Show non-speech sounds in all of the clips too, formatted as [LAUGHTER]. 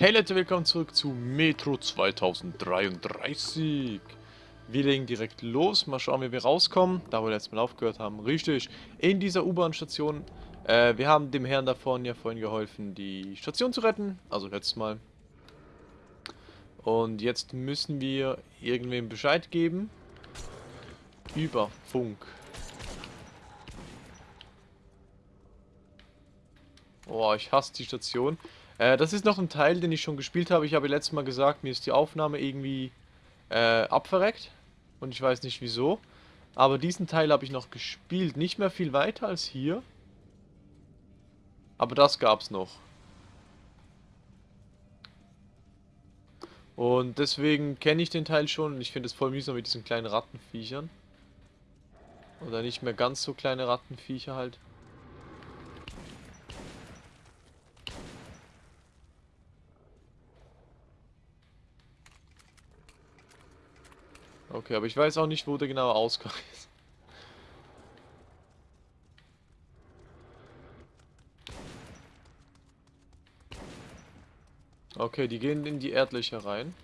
Hey Leute, willkommen zurück zu Metro 2033. Wir legen direkt los, mal schauen wie wir rauskommen, da wir letztes Mal aufgehört haben. Richtig, in dieser U-Bahn-Station. Äh, wir haben dem Herrn da vorne ja vorhin geholfen, die Station zu retten, also letztes Mal. Und jetzt müssen wir irgendwem Bescheid geben. Über Funk. Boah, ich hasse die Station. Äh, das ist noch ein Teil, den ich schon gespielt habe. Ich habe letztes Mal gesagt, mir ist die Aufnahme irgendwie äh, abverreckt. Und ich weiß nicht wieso. Aber diesen Teil habe ich noch gespielt. Nicht mehr viel weiter als hier. Aber das gab es noch. Und deswegen kenne ich den Teil schon. Und ich finde es voll mühsam mit diesen kleinen Rattenviechern. Oder nicht mehr ganz so kleine Rattenviecher halt. Okay, aber ich weiß auch nicht, wo der genaue Ausgang [LAUGHS] ist. Okay, die gehen in die Erdlöcher rein.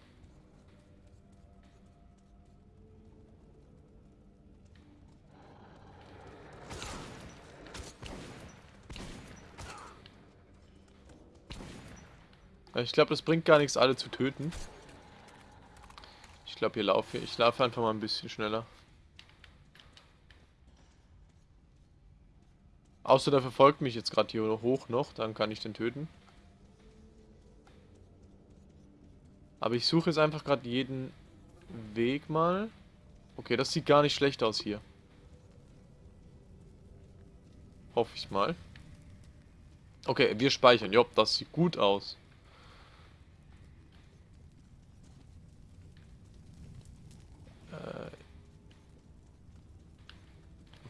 Ich glaube, das bringt gar nichts, alle zu töten. Ich glaube, hier laufe ich laufe einfach mal ein bisschen schneller. Außer der verfolgt mich jetzt gerade hier hoch noch, dann kann ich den töten. Aber ich suche jetzt einfach gerade jeden Weg mal. Okay, das sieht gar nicht schlecht aus hier. Hoffe ich mal. Okay, wir speichern. Jopp, das sieht gut aus.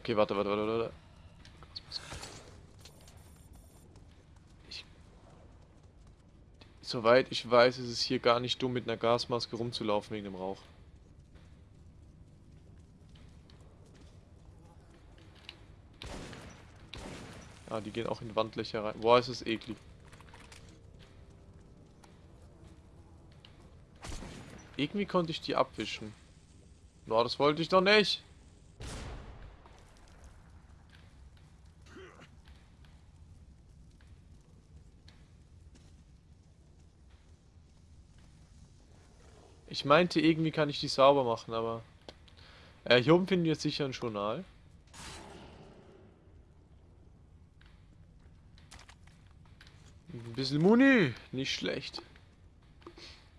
Okay, warte, warte, warte, warte. Ich, soweit ich weiß, ist es hier gar nicht dumm, mit einer Gasmaske rumzulaufen wegen dem Rauch. Ah, die gehen auch in Wandlöcher rein. Boah, ist es eklig. Irgendwie konnte ich die abwischen. Boah, das wollte ich doch nicht. Ich meinte, irgendwie kann ich die sauber machen, aber... Äh, hier oben finden wir sicher ein Journal. Ein bisschen Muni, nicht schlecht.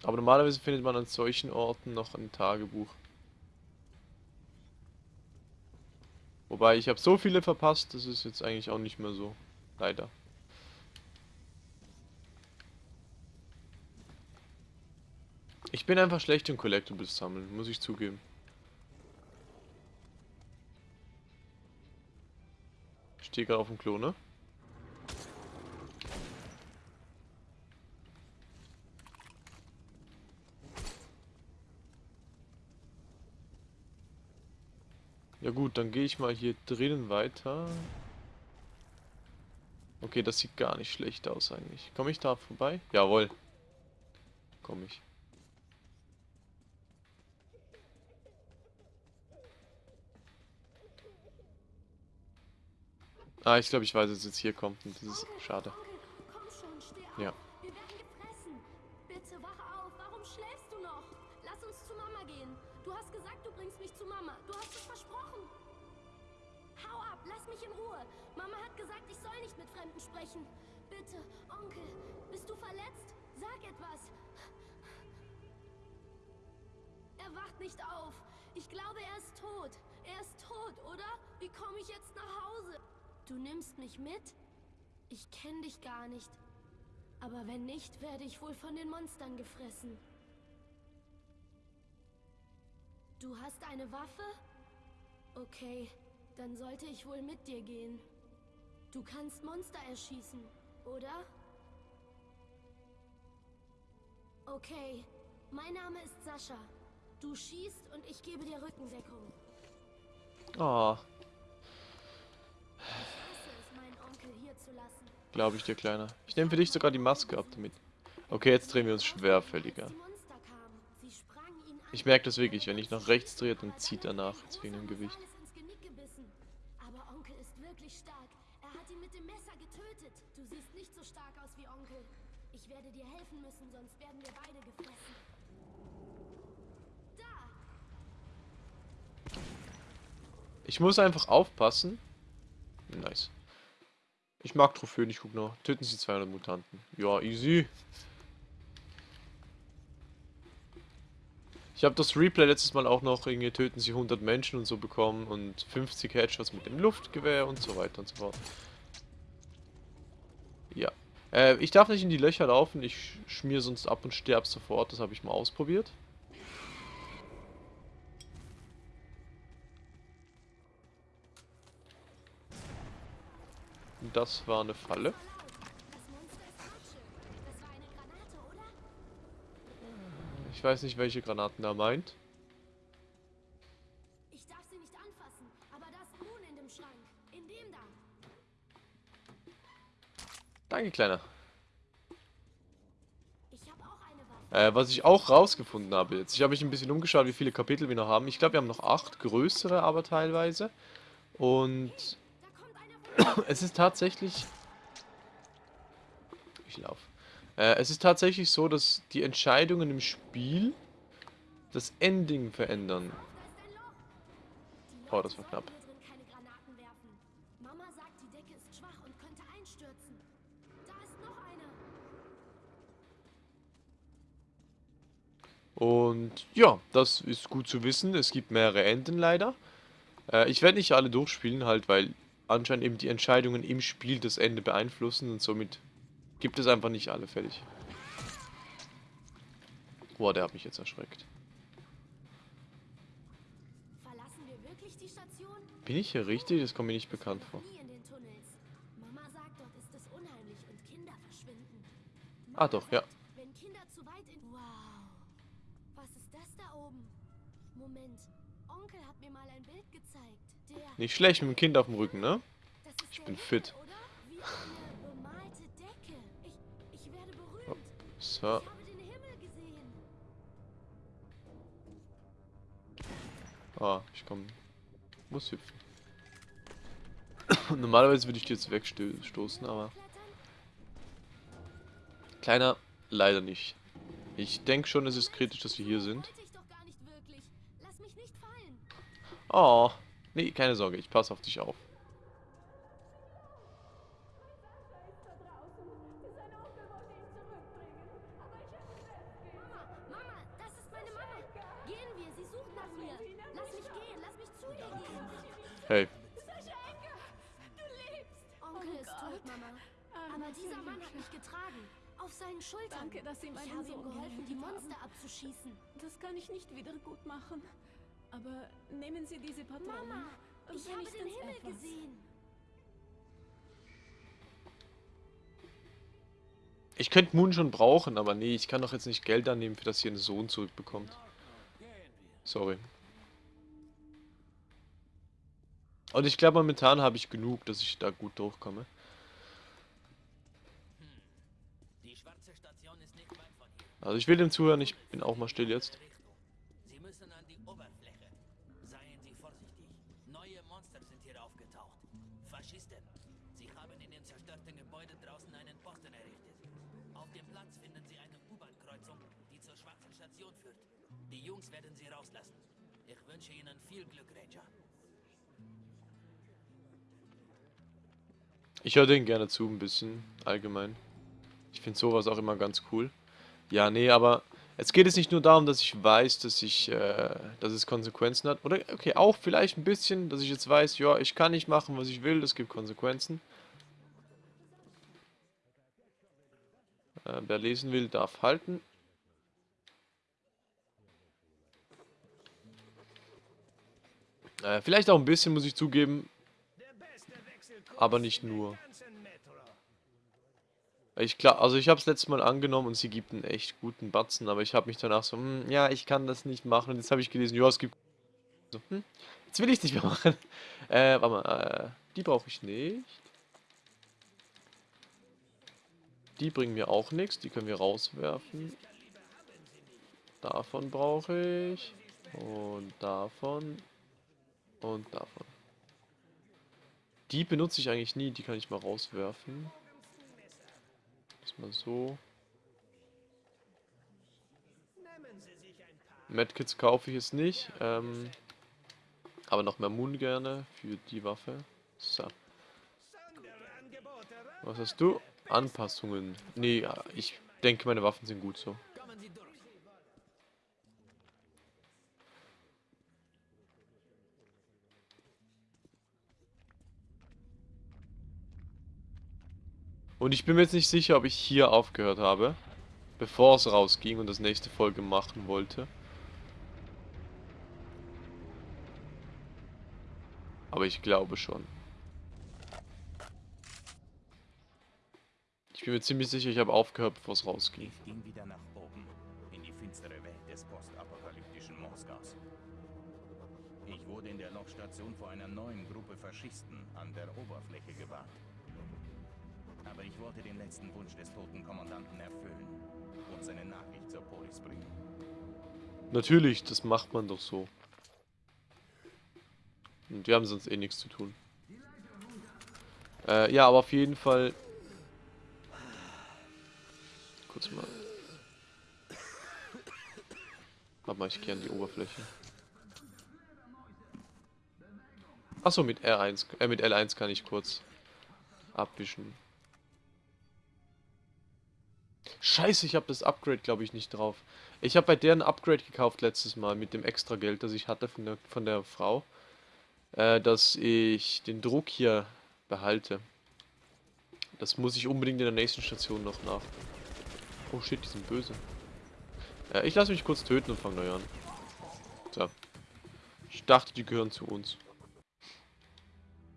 Aber normalerweise findet man an solchen Orten noch ein Tagebuch. Wobei, ich habe so viele verpasst, das ist jetzt eigentlich auch nicht mehr so. Leider. Ich bin einfach schlecht im Collectibles sammeln, muss ich zugeben. Ich stehe gerade auf dem Klo, ne? Ja gut, dann gehe ich mal hier drinnen weiter. Okay, das sieht gar nicht schlecht aus eigentlich. Komme ich da vorbei? Jawohl. Komme ich. Ah, ich glaube, ich weiß, dass es jetzt hier kommt und das ist schade. Ja. Bitte wach auf. Warum schläfst du noch? Lass uns zu Mama gehen. Du hast gesagt, du bringst mich zu Mama. Du hast es versprochen. Hau ab, lass mich in Ruhe. Mama hat gesagt, ich soll nicht mit Fremden sprechen. Bitte, Onkel, bist du verletzt? Sag etwas. Er wacht nicht auf. Ich glaube, er ist tot. Er ist tot, oder? Wie komme ich jetzt nach Hause? Du nimmst mich mit? Ich kenne dich gar nicht. Aber wenn nicht, werde ich wohl von den Monstern gefressen. Du hast eine Waffe? Okay, dann sollte ich wohl mit dir gehen. Du kannst Monster erschießen, oder? Okay, mein Name ist Sascha. Du schießt und ich gebe dir Rückendeckung. Oh. Glaube ich dir, Kleiner. Ich nehme für dich sogar die Maske ab damit. Okay, jetzt drehen wir uns schwerfälliger. Ich merke das wirklich, wenn ich nach rechts drehe, dann zieht er nach, jetzt wegen dem Gewicht. Alles ins Genick gebissen. Aber Onkel ist wirklich stark. Er hat ihn mit dem Messer getötet. Du siehst nicht so stark aus wie Onkel. Ich werde dir helfen müssen, sonst werden wir beide gefressen. Da! Ich muss einfach aufpassen. Nice. Ich mag Trophäen, ich guck noch. Töten Sie 200 Mutanten. Ja, easy. Ich habe das Replay letztes Mal auch noch irgendwie töten Sie 100 Menschen und so bekommen und 50 Headshots mit dem Luftgewehr und so weiter und so fort. Ja. Äh, ich darf nicht in die Löcher laufen, ich schmier sonst ab und sterb sofort. Das habe ich mal ausprobiert. Das war eine Falle. Ich weiß nicht, welche Granaten er meint. Ich darf sie nicht anfassen, aber da ist Moon in dem Schrank. In dem da. Danke, Kleiner. Ich habe auch eine Waffe. Äh, was ich auch rausgefunden habe jetzt. Ich habe mich ein bisschen umgeschaut, wie viele Kapitel wir noch haben. Ich glaube, wir haben noch acht größere, aber teilweise. Und es ist tatsächlich... Ich laufe. Äh, es ist tatsächlich so, dass die Entscheidungen im Spiel das Ending verändern. Oh, das war knapp. Und ja, das ist gut zu wissen. Es gibt mehrere Enden leider. Äh, ich werde nicht alle durchspielen, halt, weil anscheinend eben die Entscheidungen im Spiel das Ende beeinflussen und somit gibt es einfach nicht alle fertig. Boah, der hat mich jetzt erschreckt. Verlassen wir wirklich die Station? Bin ich hier richtig? Das kommt mir nicht bekannt vor. Ah, doch, ja. sagt, Wenn Kinder zu weit in... Wow. Was ist das da oben? Moment. Onkel hat mir mal ein Bild gezeigt. Nicht schlecht mit dem Kind auf dem Rücken, ne? Ich bin fit. So. Ah, ich komm. Muss hüpfen. [COUGHS] Normalerweise würde ich die jetzt wegstoßen, aber... Kleiner, leider nicht. Ich denke schon, es ist kritisch, dass wir hier sind. Oh, nee, keine Sorge, ich passe auf dich auf. Mama, Mama, das ist meine Mama. Gehen wir, sie sucht nach mir. Lass mich gehen, lass mich zu ihr gehen. Hey, Onkel Oh ist tot, Mama. Aber dieser Mann hat mich getragen. Auf seinen Schultern. Danke, dass Sie ich habe ihm geholfen, die. Monster abzuschießen. Das kann ich nicht wieder gut machen. Aber nehmen Sie diese Patronen. Mama, ich habe den Himmel etwas. gesehen. ich könnte Moon schon brauchen, aber nee, ich kann doch jetzt nicht Geld annehmen, für das ihr einen Sohn zurückbekommt. Sorry. Und ich glaube, momentan habe ich genug, dass ich da gut durchkomme. Die schwarze Station ist nicht weit von hier. Also ich will dem zuhören, ich bin auch mal still jetzt. Jungs werden Sie rauslassen. Ich wünsche Ihnen viel Glück, Ranger. Ich höre denen gerne zu, ein bisschen, allgemein. Ich finde sowas auch immer ganz cool. Ja, nee, aber es geht jetzt nicht nur darum, dass ich weiß, dass ich, äh, dass es Konsequenzen hat. Oder, okay, auch vielleicht ein bisschen, dass ich jetzt weiß, ja, ich kann nicht machen, was ich will, es gibt Konsequenzen. Äh, wer lesen will, darf halten. Äh, vielleicht auch ein bisschen, muss ich zugeben, aber nicht nur. Ich klar, also ich habe es letztes Mal angenommen und sie gibt einen echt guten Batzen, aber ich habe mich danach so, hm, ja, ich kann das nicht machen. Und jetzt habe ich gelesen, ja, es gibt so, hm, jetzt will ich es nicht mehr machen. [LAUGHS] Äh, warte mal, äh, die brauche ich nicht. Die bringen mir auch nichts. Die können wir rauswerfen. Davon brauche ich. Und davon. Und davon. Die benutze ich eigentlich nie. Die kann ich mal rauswerfen. Das mal so. Medkits kaufe ich jetzt nicht. Ähm, aber noch mehr Moon gerne für die Waffe. So. Was hast du? Anpassungen. Nee, ich denke, meine Waffen sind gut so. Kommen Sie durch. Und ich bin mir jetzt nicht sicher, ob ich hier aufgehört habe. Bevor es rausging und das nächste Folge machen wollte. Aber ich glaube schon. Ich bin mir ziemlich sicher, ich habe aufgehört, bevor es rausging. Ich ging wieder nach oben, in die finstere Welt des postapokalyptischen Moskaus. Ich wurde in der Lokstation vor einer neuen Gruppe Faschisten an der Oberfläche gewarnt. Aber ich wollte den letzten Wunsch des toten Kommandanten erfüllen und seine Nachricht zur Polis bringen. Natürlich, das macht man doch so. Und die haben sonst eh nichts zu tun. Äh, ja, aber auf jeden Fall... Kurz mal... Warte mal, ich gehe an die Oberfläche. Achso, mit R1, äh, mit L1 kann ich kurz abwischen. Scheiße, ich habe das Upgrade, glaube ich, nicht drauf. Ich habe bei der ein Upgrade gekauft letztes Mal mit dem extra Geld, das ich hatte von der, von der Frau. Äh, dass ich den Druck hier behalte. Das muss ich unbedingt in der nächsten Station noch nach. Oh shit, die sind böse. Äh, ich lasse mich kurz töten und fange neu an. So. Ich dachte, die gehören zu uns.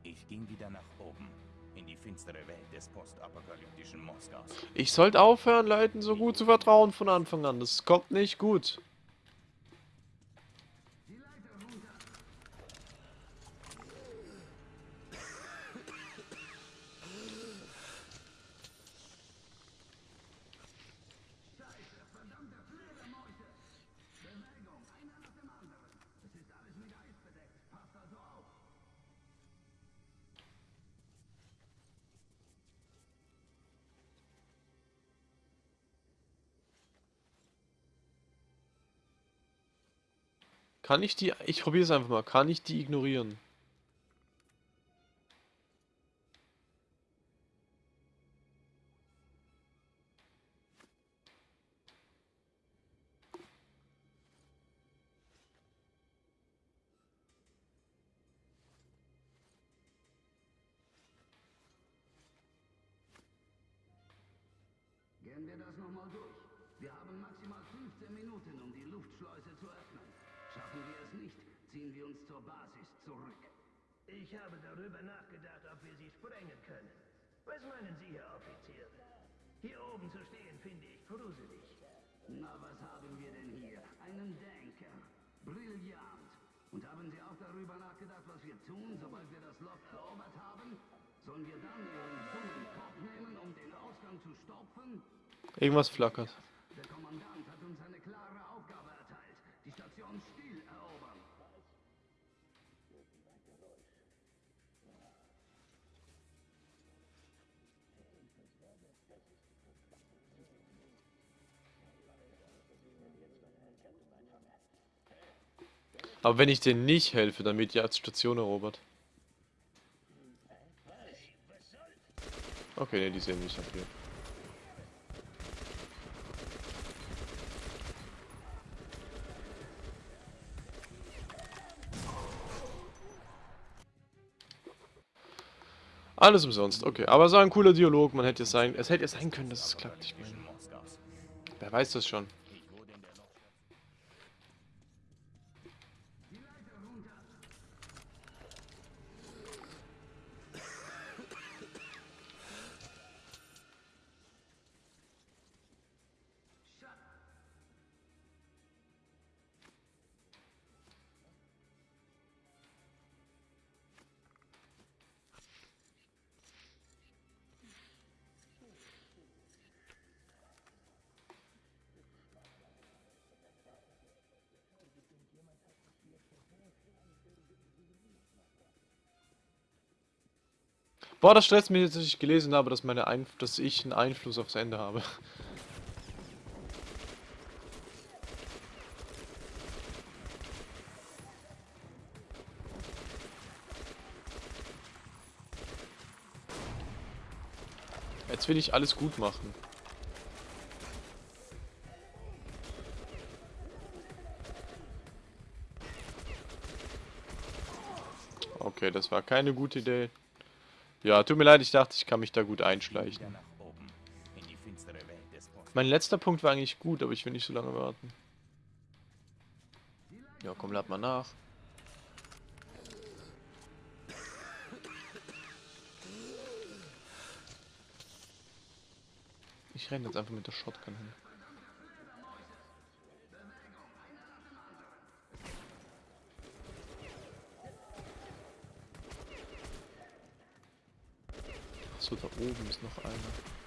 Ich ging wieder nach oben, finstere Welt des postapokalyptischen Moskaus. Ich sollte aufhören, Leuten so gut zu vertrauen von Anfang an. Das kommt nicht gut. Kann ich die... Ich probiere es einfach mal. Kann ich die ignorieren? Ich habe darüber nachgedacht, ob wir sie sprengen können. Was meinen Sie, Herr Offizier? Hier oben zu stehen, finde ich gruselig. Na, was haben wir denn hier? Einen Denker. Brillant. Und haben Sie auch darüber nachgedacht, was wir tun, sobald wir das Loch erobert haben? Sollen wir dann Ihren dummen Kopf nehmen, um den Ausgang zu stopfen? Irgendwas flackert. Aber wenn ich denen nicht helfe, dann wird die Station erobert. Okay, ne, die sehen mich ab hier. Alles umsonst, okay. Aber es war ein cooler Dialog, man hätte es sein... Es hätte ja sein können, dass es klappt. Ich meine, wer weiß das schon. Boah, das stresst mich jetzt, dass ich gelesen habe, dass, meine Einf dass ich einen Einfluss aufs Ende habe. Jetzt will ich alles gut machen. Okay, das war keine gute Idee. Ja, tut mir leid, ich dachte, ich kann mich da gut einschleichen. Mein letzter Punkt war eigentlich gut, aber ich will nicht so lange warten. Ja, komm, lad mal nach. Ich renne jetzt einfach mit der Shotgun hin. Da oben ist noch einer.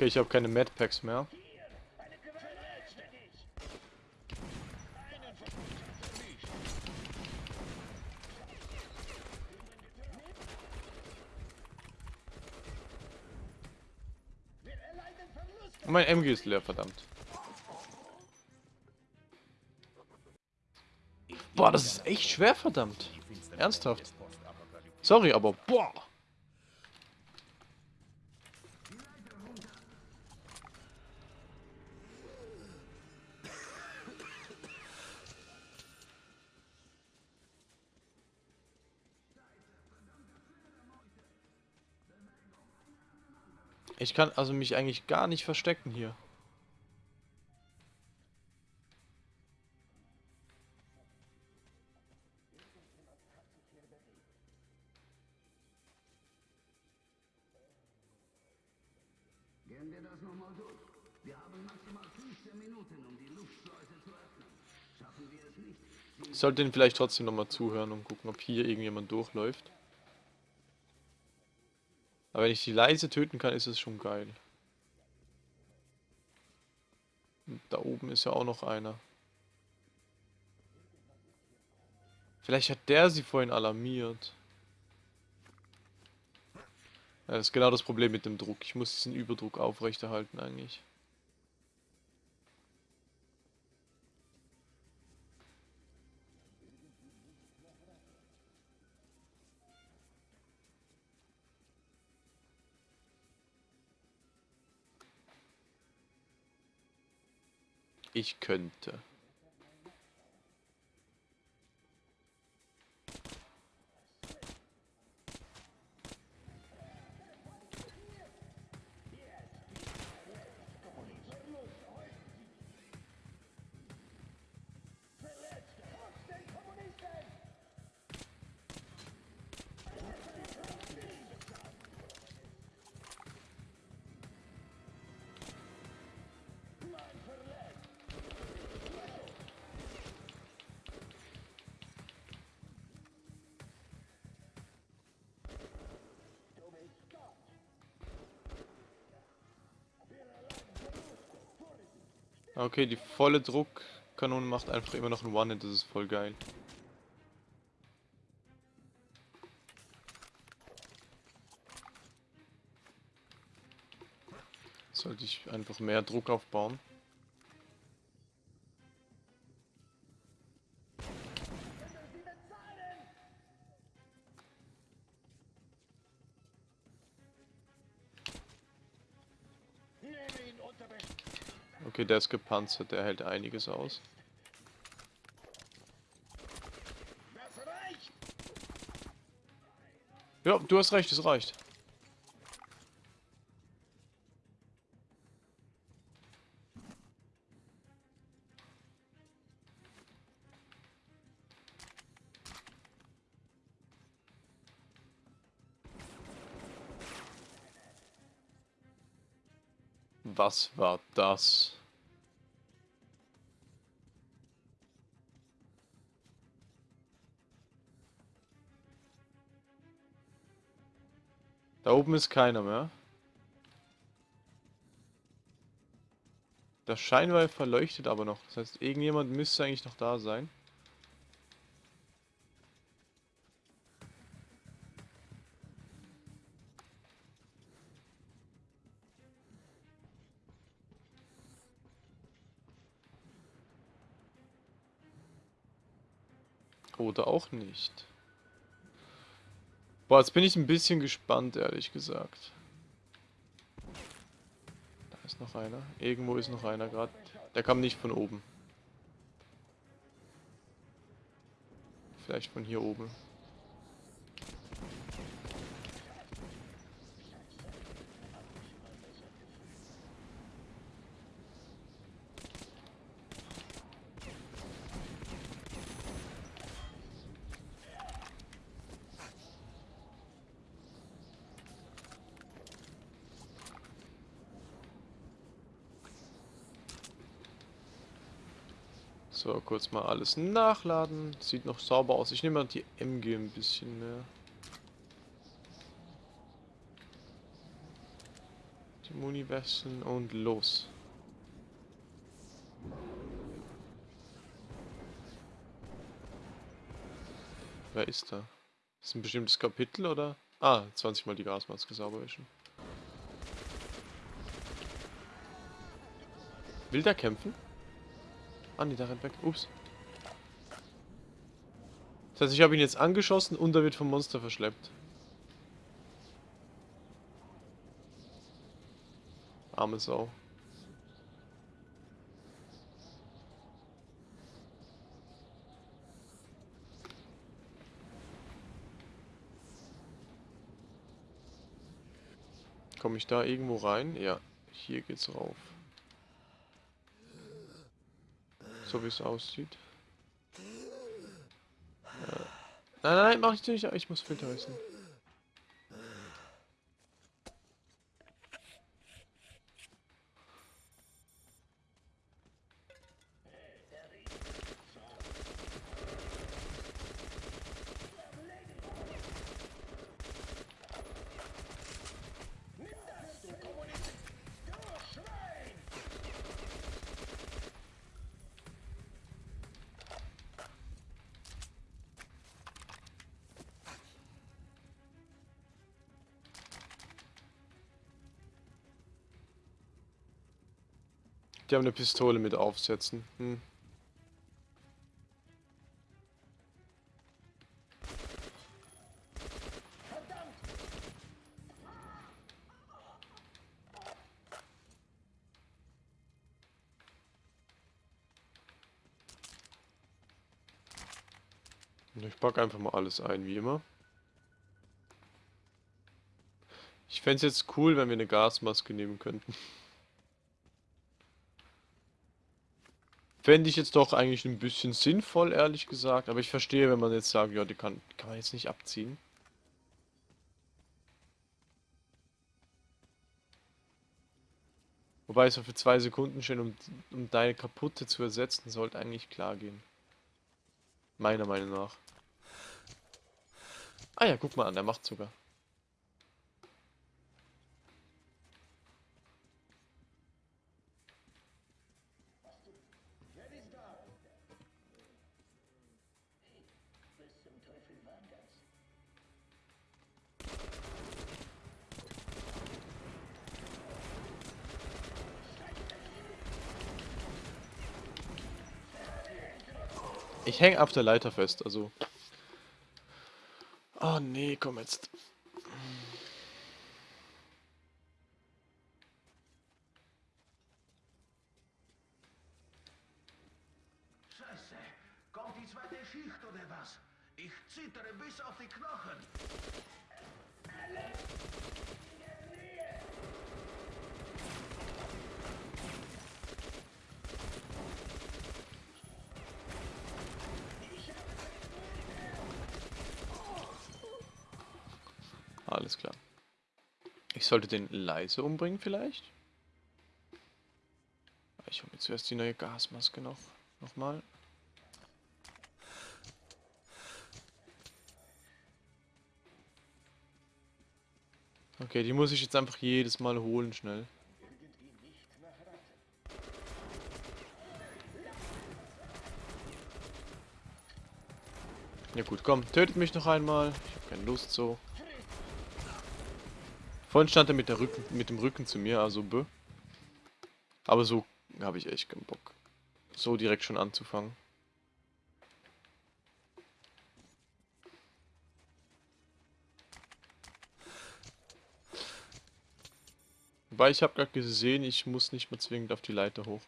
Okay, ich habe keine Madpacks mehr. Und mein MG ist leer, verdammt. Boah, das ist echt schwer, verdammt. Ernsthaft. Sorry, aber boah. Ich kann also mich eigentlich gar nicht verstecken hier. Sollte ihn vielleicht trotzdem nochmal zuhören und gucken, ob hier irgendjemand durchläuft. Aber wenn ich die leise töten kann, ist es schon geil. Und da oben ist ja auch noch einer. Vielleicht hat der sie vorhin alarmiert. Das ist genau das Problem mit dem Druck. Ich muss diesen Überdruck aufrechterhalten eigentlich. Ich könnte. Okay, die volle Druckkanone macht einfach immer noch ein One-Hit, das ist voll geil. Sollte ich einfach mehr Druck aufbauen. Okay, der ist gepanzert, der hält einiges aus. Ja, du hast recht, es reicht. Was war das? Da oben ist keiner mehr. Das Scheinwerfer leuchtet aber noch. Das heißt, irgendjemand müsste eigentlich noch da sein. Oder auch nicht. Boah, jetzt bin ich ein bisschen gespannt, ehrlich gesagt. Da ist noch einer. Irgendwo ist noch einer gerade. Der kam nicht von oben. Vielleicht von hier oben. So, kurz mal alles nachladen. Sieht noch sauber aus. Ich nehme mal die MG ein bisschen mehr. Die Muni wechseln und los. Wer ist da? Ist ein bestimmtes Kapitel oder? Ah, 20 mal die Gasmaske sauber wischen. Will der kämpfen? Ah, nee, da rennt weg. Ups. Das heißt, ich habe ihn jetzt angeschossen und er wird vom Monster verschleppt. Arme Sau. Komme ich da irgendwo rein? Ja, hier geht's rauf. So wie es aussieht. Ja. Nein, nein, nein, mach ich nicht. Ich muss Filter Die haben eine Pistole mit aufsetzen. Hm. Ich packe einfach mal alles ein, wie immer. Ich fände es jetzt cool, wenn wir eine Gasmaske nehmen könnten. Fände ich jetzt doch eigentlich ein bisschen sinnvoll, ehrlich gesagt. Aber ich verstehe, wenn man jetzt sagt, ja, die kann, kann man jetzt nicht abziehen. Wobei so für zwei Sekunden schon, um, um deine kaputte zu ersetzen, sollte eigentlich klar gehen. Meiner Meinung nach. Ah ja, guck mal an, der macht sogar. ich hänge auf der Leiter fest, also... Oh nee, komm jetzt. Scheiße, kommt die zweite Schicht oder was? Ich zittere bis auf die Knochen. Sollte den leise umbringen vielleicht? Ich hole mir zuerst die neue Gasmaske noch. Nochmal. Okay, die muss ich jetzt einfach jedes Mal holen, schnell. Ja gut, komm, tötet mich noch einmal. Ich habe keine Lust so. Vorhin stand er mit, der Rücken, mit dem Rücken zu mir, also bö. Aber so habe ich echt keinen Bock. So direkt schon anzufangen. Wobei ich habe gerade gesehen, ich muss nicht mehr zwingend auf die Leiter hoch.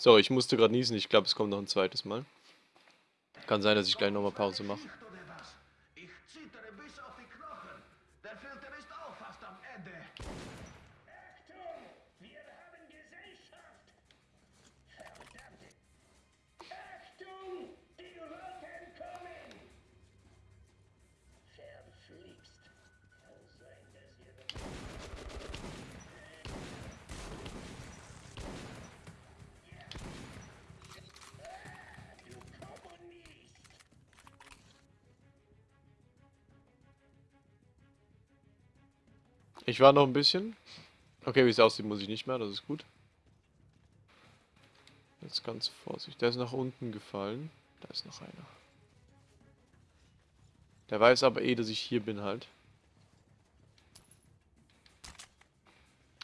So, ich musste gerade niesen. Ich glaube, es kommt noch ein zweites Mal. Kann sein, dass ich gleich nochmal Pause mache. Ich war noch ein bisschen. Okay, wie es aussieht, muss ich nicht mehr. Das ist gut. Jetzt ganz vorsichtig. Der ist nach unten gefallen. Da ist noch einer. Der weiß aber eh, dass ich hier bin halt.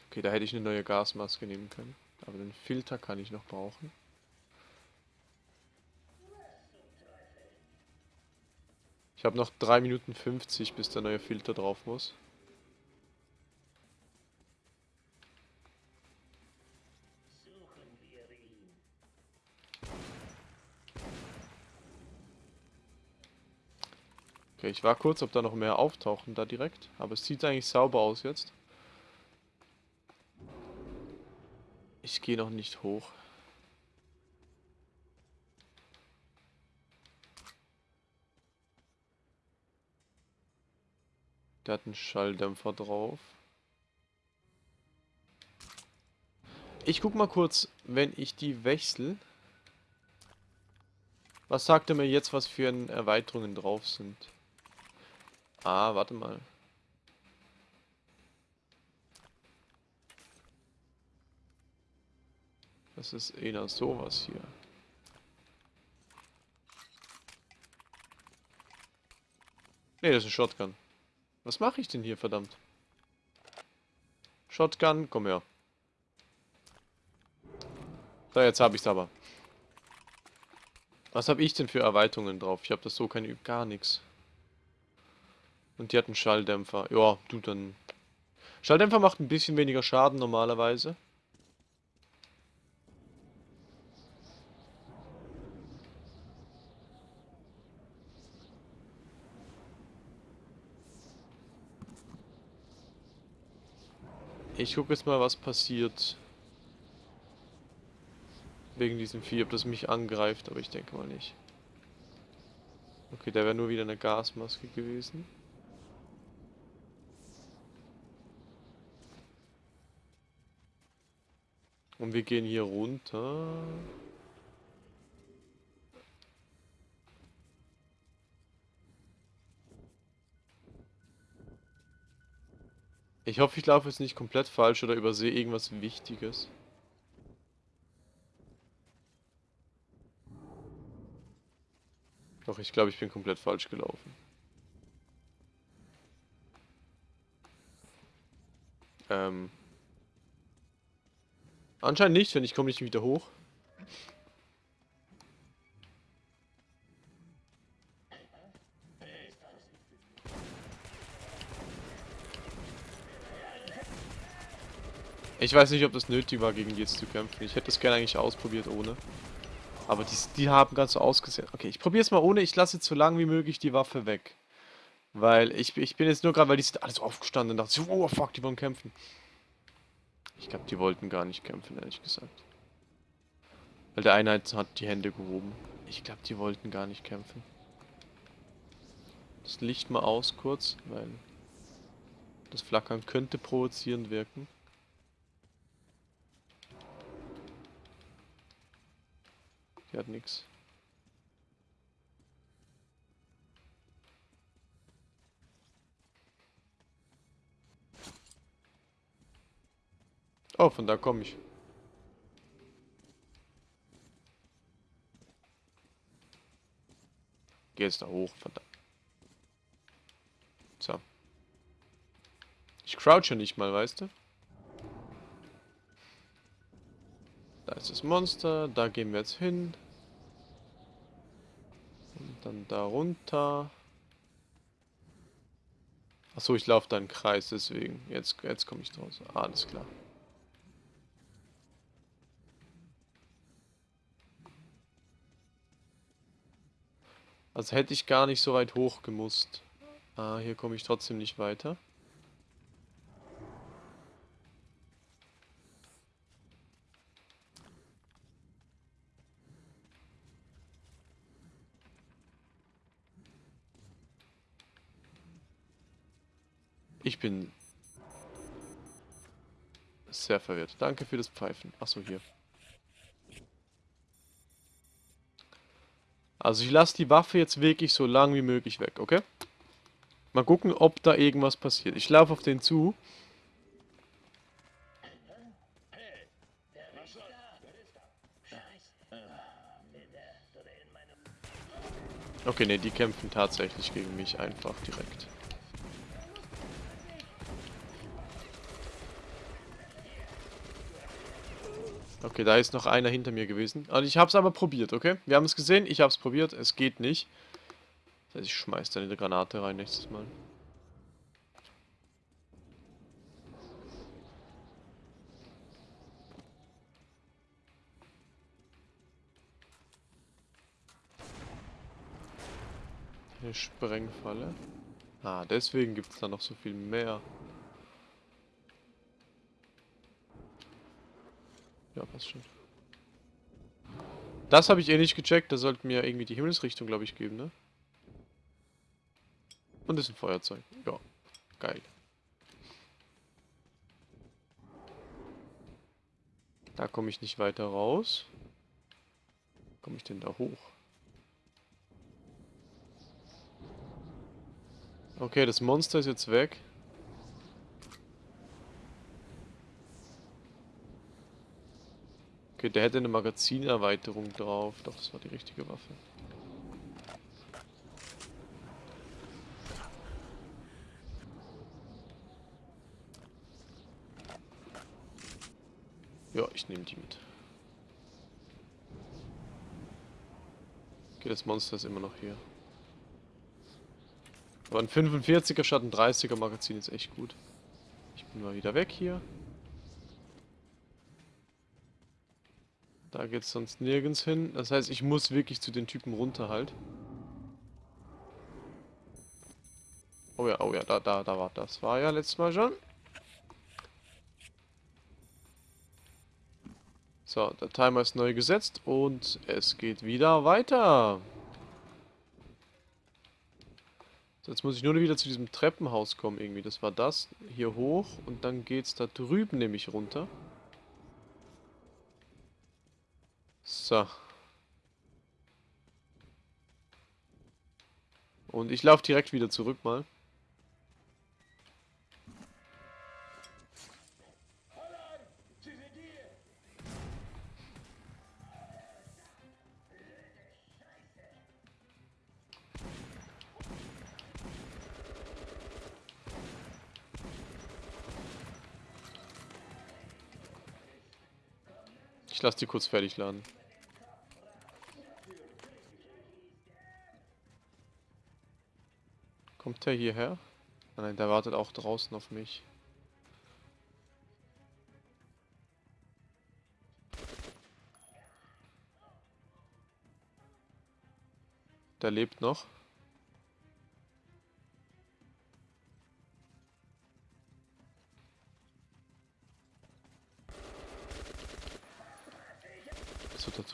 Okay, da hätte ich eine neue Gasmaske nehmen können. Aber den Filter kann ich noch brauchen. Ich habe noch 3 Minuten 50, bis der neue Filter drauf muss. Okay, ich war kurz, ob da noch mehr auftauchen da direkt. Aber es sieht eigentlich sauber aus jetzt. Ich gehe noch nicht hoch. Der hat einen Schalldämpfer drauf. Ich guck mal kurz, wenn ich die wechsle. Was sagt er mir jetzt, was für Erweiterungen drauf sind? Ah, warte mal. Das ist eher sowas hier. Ne, das ist ein Shotgun. Was mache ich denn hier, verdammt? Shotgun, komm her. So, jetzt habe ich es aber. Was habe ich denn für Erweiterungen drauf? Ich habe das so keine, gar nichts. Und die hat einen Schalldämpfer. Ja, du dann. Schalldämpfer macht ein bisschen weniger Schaden normalerweise. Ich gucke jetzt mal, was passiert. Wegen diesem Vieh, ob das mich angreift, aber ich denke mal nicht. Okay, der wäre nur wieder eine Gasmaske gewesen. Und wir gehen hier runter. Ich hoffe, ich laufe jetzt nicht komplett falsch oder übersehe irgendwas Wichtiges. Doch, ich glaube, ich bin komplett falsch gelaufen. Ähm. Anscheinend nicht, wenn ich komme nicht wieder hoch. Ich weiß nicht, ob das nötig war, gegen die jetzt zu kämpfen. Ich hätte es gerne eigentlich ausprobiert ohne. Aber die, die haben ganz so ausgesehen. Okay, ich probiere es mal ohne. Ich lasse jetzt so lange wie möglich die Waffe weg. Weil ich, ich bin jetzt nur gerade, weil die sind alles aufgestanden und dachte, oh fuck, die wollen kämpfen. Ich glaube, die wollten gar nicht kämpfen, ehrlich gesagt. Weil der eine hat hat die Hände gehoben. Ich glaube, die wollten gar nicht kämpfen. Das Licht mal aus kurz, weil das Flackern könnte provozierend wirken. Die hat nichts. Oh, von da komme ich. Geh jetzt da hoch, verdammt. So. Ich crouche nicht mal, weißt du? Da ist das Monster, da gehen wir jetzt hin. Und dann da runter. Achso, ich laufe da im Kreis, deswegen. Jetzt, jetzt komme ich draus. Alles klar. Also hätte ich gar nicht so weit hoch gemusst. Ah, hier komme ich trotzdem nicht weiter. Ich bin sehr verwirrt. Danke für das Pfeifen. Achso, hier. Also ich lasse die Waffe jetzt wirklich so lang wie möglich weg, okay? Mal gucken, ob da irgendwas passiert. Ich laufe auf den zu. Okay, ne, die kämpfen tatsächlich gegen mich einfach direkt. Okay, da ist noch einer hinter mir gewesen. Also ich habe es aber probiert, okay? Wir haben es gesehen, ich habe es probiert, es geht nicht. Das heißt, ich schmeiß dann eine Granate rein nächstes Mal. Eine Sprengfalle. Ah, deswegen gibt es da noch so viel mehr. Ja, passt schon. Das habe ich eh nicht gecheckt. Da sollten mir irgendwie die Himmelsrichtung, glaube ich, geben, ne? Und das ist ein Feuerzeug. Ja, geil. Da komme ich nicht weiter raus. Komme ich denn da hoch? Okay, das Monster ist jetzt weg. Okay, der hätte eine Magazinerweiterung drauf. Doch, das war die richtige Waffe. Ja, ich nehme die mit. Okay, das Monster ist immer noch hier. Aber ein 45er statt ein 30er Magazin ist echt gut. Ich bin mal wieder weg hier. Da geht es sonst nirgends hin. Das heißt, ich muss wirklich zu den Typen runter halt. Oh ja, oh ja, da, da, da war das. War ja letztes Mal schon. So, der Timer ist neu gesetzt und es geht wieder weiter. So, jetzt muss ich nur wieder zu diesem Treppenhaus kommen irgendwie. Das war das. Hier hoch und dann geht es da drüben nämlich runter. So. Und ich laufe direkt wieder zurück mal. Ich lasse die kurz fertig laden. Kommt der hierher? Ah, nein, der wartet auch draußen auf mich. Der lebt noch.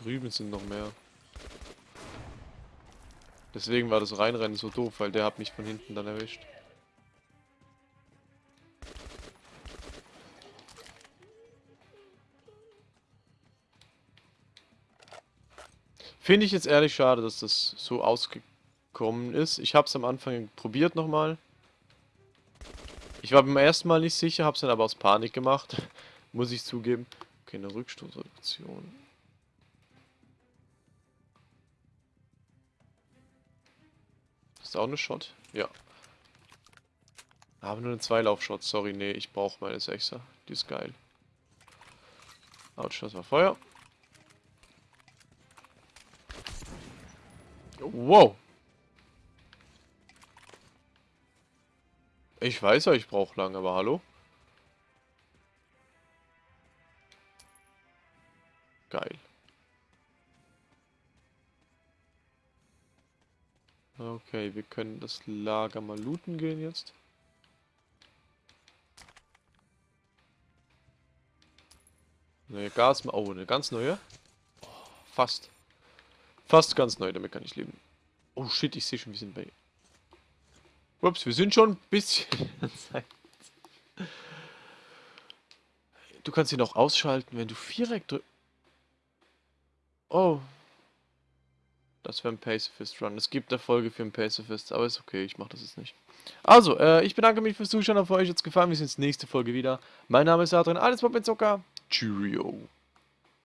Drüben sind noch mehr. Deswegen war das Reinrennen so doof, weil der hat mich von hinten dann erwischt. Finde ich jetzt ehrlich schade, dass das so ausgekommen ist. Ich habe es am Anfang probiert nochmal. Ich war beim ersten Mal nicht sicher, habe es dann aber aus Panik gemacht. [LAUGHS] Muss ich zugeben. Okay, eine Rückstoßoption. Ist auch eine Shot? Ja. Aber nur eine Zweilauf-Shot. Sorry, nee, ich brauche meine Sechser. Die ist geil. Autsch, das war Feuer. Wow. Ich weiß ja, ich brauche lang, aber hallo? Geil. Okay, wir können das Lager mal looten gehen jetzt. Neue Gas... Oh, eine ganz neue. Fast. Fast ganz neu, damit kann ich leben. Oh shit, ich sehe schon, wir sind bei... Ups, wir sind schon ein bisschen... [LAUGHS] du kannst ihn auch ausschalten, wenn du Viereck drückst. Oh. Das wäre ein Pacifist Run. Es gibt Erfolge für einen Pacifist, aber ist okay, ich mache das jetzt nicht. Also, äh, ich bedanke mich fürs Zuschauen, hoffe euch jetzt gefallen. Wir sehen uns nächste Folge wieder. Mein Name ist Adrian, alles Pop mit Zucker. Cheerio.